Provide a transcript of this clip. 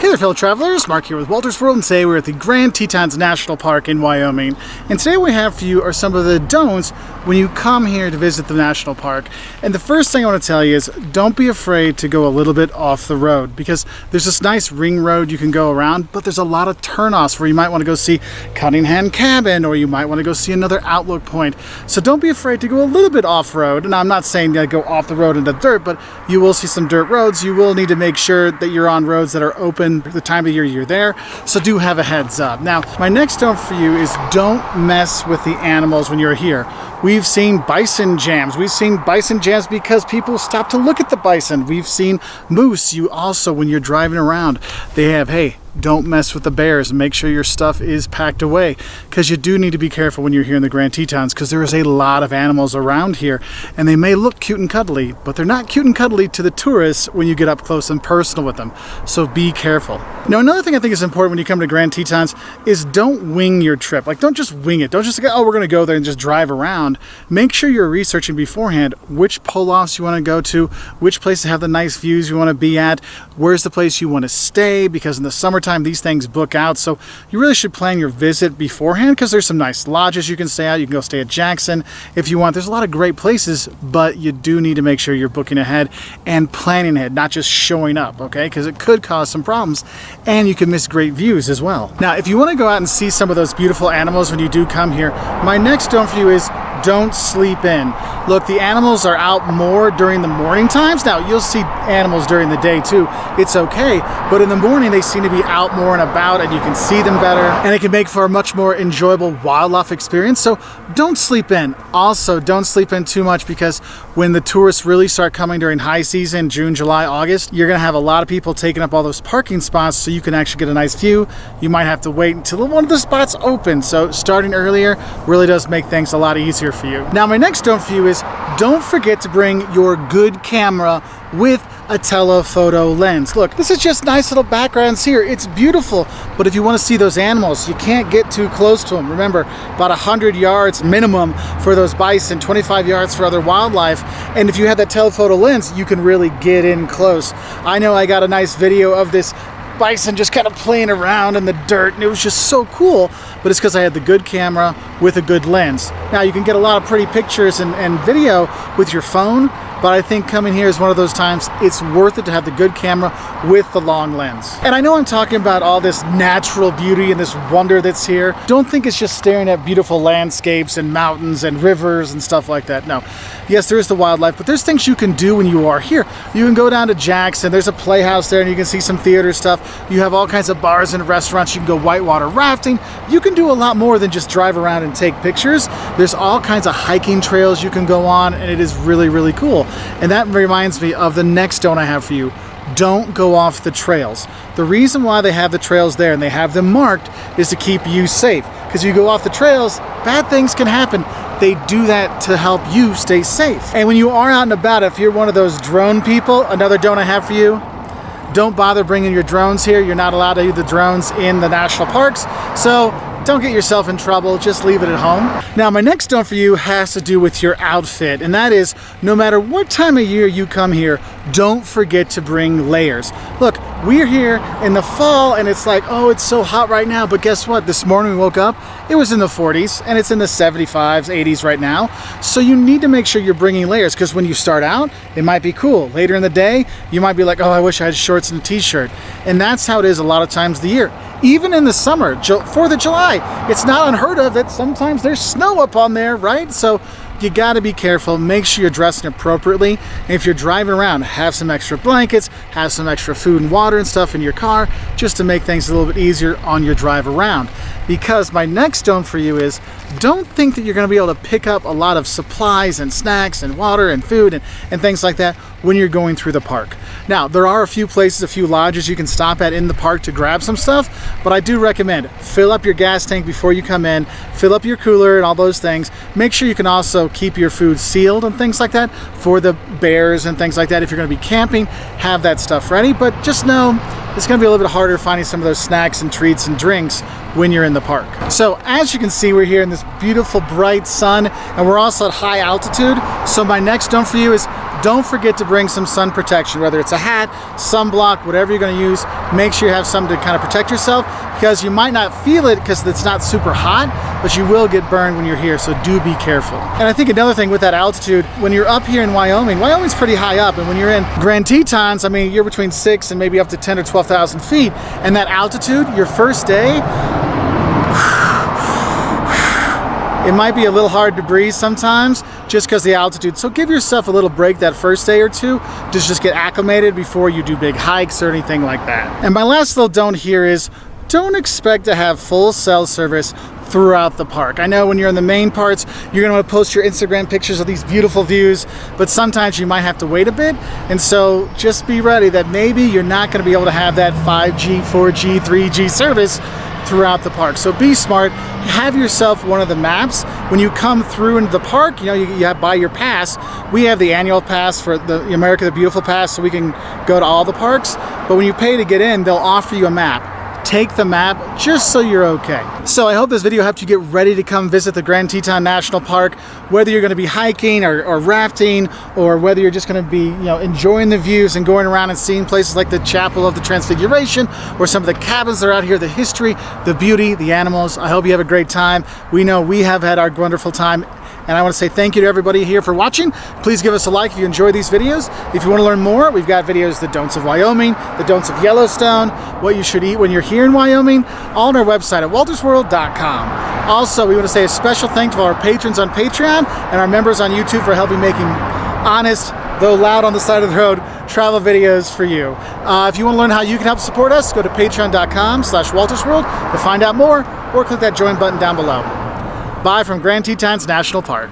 Hey there fellow travelers, Mark here with Walter's World and today we're at the Grand Tetons National Park in Wyoming. And today we have for you are some of the don'ts when you come here to visit the national park. And the first thing I want to tell you is don't be afraid to go a little bit off the road because there's this nice ring road you can go around but there's a lot of turnoffs where you might want to go see Cunningham Cabin or you might want to go see another outlook point. So don't be afraid to go a little bit off-road and I'm not saying that go off the road into dirt but you will see some dirt roads. You will need to make sure that you're on roads that are open the time of year you're there, so do have a heads up. Now, my next note for you is don't mess with the animals when you're here. We've seen bison jams. We've seen bison jams because people stop to look at the bison. We've seen moose. You also, when you're driving around, they have, hey, don't mess with the bears. And make sure your stuff is packed away because you do need to be careful when you're here in the Grand Tetons because there is a lot of animals around here and they may look cute and cuddly but they're not cute and cuddly to the tourists when you get up close and personal with them. So be careful. Now another thing I think is important when you come to Grand Tetons is don't wing your trip. Like don't just wing it. Don't just go oh we're gonna go there and just drive around. Make sure you're researching beforehand which pull-offs you want to go to which places have the nice views you want to be at where's the place you want to stay because in the summer summertime, these things book out. So you really should plan your visit beforehand because there's some nice lodges you can stay at. You can go stay at Jackson if you want. There's a lot of great places, but you do need to make sure you're booking ahead and planning ahead, not just showing up, okay? Because it could cause some problems and you can miss great views as well. Now, if you want to go out and see some of those beautiful animals when you do come here, my next don't for you is don't sleep in. Look, the animals are out more during the morning times. Now, you'll see animals during the day too. It's okay. But in the morning, they seem to be out more and about and you can see them better. And it can make for a much more enjoyable wildlife experience. So don't sleep in. Also, don't sleep in too much because when the tourists really start coming during high season, June, July, August, you're to have a lot of people taking up all those parking spots so you can actually get a nice view. You might have to wait until one of the spots open. So starting earlier really does make things a lot easier for you. Now my next don't for you is don't forget to bring your good camera with a telephoto lens. Look, this is just nice little backgrounds here. It's beautiful, but if you want to see those animals, you can't get too close to them. Remember, about 100 yards minimum for those bison, 25 yards for other wildlife. And if you have that telephoto lens, you can really get in close. I know I got a nice video of this bison just kind of playing around in the dirt and it was just so cool but it's because I had the good camera with a good lens. Now you can get a lot of pretty pictures and, and video with your phone but I think coming here is one of those times it's worth it to have the good camera with the long lens. And I know I'm talking about all this natural beauty and this wonder that's here. Don't think it's just staring at beautiful landscapes and mountains and rivers and stuff like that. No. Yes, there is the wildlife, but there's things you can do when you are here. You can go down to Jackson, there's a playhouse there and you can see some theater stuff. You have all kinds of bars and restaurants. You can go whitewater rafting. You can do a lot more than just drive around and take pictures. There's all kinds of hiking trails you can go on and it is really, really cool. And that reminds me of the next don't I have for you. Don't go off the trails. The reason why they have the trails there and they have them marked is to keep you safe. Because you go off the trails, bad things can happen. They do that to help you stay safe. And when you are out and about, if you're one of those drone people, another don't I have for you, don't bother bringing your drones here. You're not allowed to use the drones in the national parks. So don't get yourself in trouble, just leave it at home. Now my next don't for you has to do with your outfit and that is no matter what time of year you come here, don't forget to bring layers. Look, we're here in the fall and it's like, oh, it's so hot right now, but guess what? This morning we woke up, it was in the 40s and it's in the 75s, 80s right now. So you need to make sure you're bringing layers because when you start out, it might be cool. Later in the day, you might be like, oh, I wish I had shorts and a t-shirt. And that's how it is a lot of times the year even in the summer, 4th of July, it's not unheard of that sometimes there's snow up on there, right? So you gotta be careful, make sure you're dressing appropriately. And if you're driving around, have some extra blankets, have some extra food and water and stuff in your car, just to make things a little bit easier on your drive around. Because my next don't for you is, don't think that you're gonna be able to pick up a lot of supplies and snacks and water and food and, and things like that when you're going through the park. Now, there are a few places, a few lodges you can stop at in the park to grab some stuff, but I do recommend fill up your gas tank before you come in, fill up your cooler and all those things. Make sure you can also keep your food sealed and things like that for the bears and things like that. If you're gonna be camping, have that stuff ready, but just know it's gonna be a little bit harder finding some of those snacks and treats and drinks when you're in the park. So as you can see, we're here in this beautiful bright sun and we're also at high altitude. So my next don't for you is don't forget to bring some sun protection, whether it's a hat, sunblock, whatever you're gonna use, make sure you have something to kind of protect yourself because you might not feel it because it's not super hot, but you will get burned when you're here, so do be careful. And I think another thing with that altitude, when you're up here in Wyoming, Wyoming's pretty high up, and when you're in Grand Tetons, I mean, you're between six and maybe up to 10 or 12,000 feet, and that altitude, your first day, it might be a little hard to breathe sometimes just because the altitude. So give yourself a little break that first day or two to just get acclimated before you do big hikes or anything like that. And my last little don't here is don't expect to have full cell service throughout the park. I know when you're in the main parts, you're gonna want to post your Instagram pictures of these beautiful views, but sometimes you might have to wait a bit. And so just be ready that maybe you're not gonna be able to have that 5G, 4G, 3G service throughout the park. So be smart, have yourself one of the maps. When you come through into the park, you know, you, you have, buy your pass. We have the annual pass for the America the Beautiful pass so we can go to all the parks. But when you pay to get in, they'll offer you a map take the map just so you're okay. So I hope this video helped you get ready to come visit the Grand Teton National Park, whether you're gonna be hiking or, or rafting, or whether you're just gonna be you know, enjoying the views and going around and seeing places like the Chapel of the Transfiguration, or some of the cabins that are out here, the history, the beauty, the animals. I hope you have a great time. We know we have had our wonderful time and I want to say thank you to everybody here for watching. Please give us a like if you enjoy these videos. If you want to learn more, we've got videos, the don'ts of Wyoming, the don'ts of Yellowstone, what you should eat when you're here in Wyoming, all on our website at waltersworld.com. Also, we want to say a special thank to our patrons on Patreon and our members on YouTube for helping making honest, though loud on the side of the road, travel videos for you. Uh, if you want to learn how you can help support us, go to patreon.com slash waltersworld to find out more or click that join button down below. Bye from Grand Tetons National Park.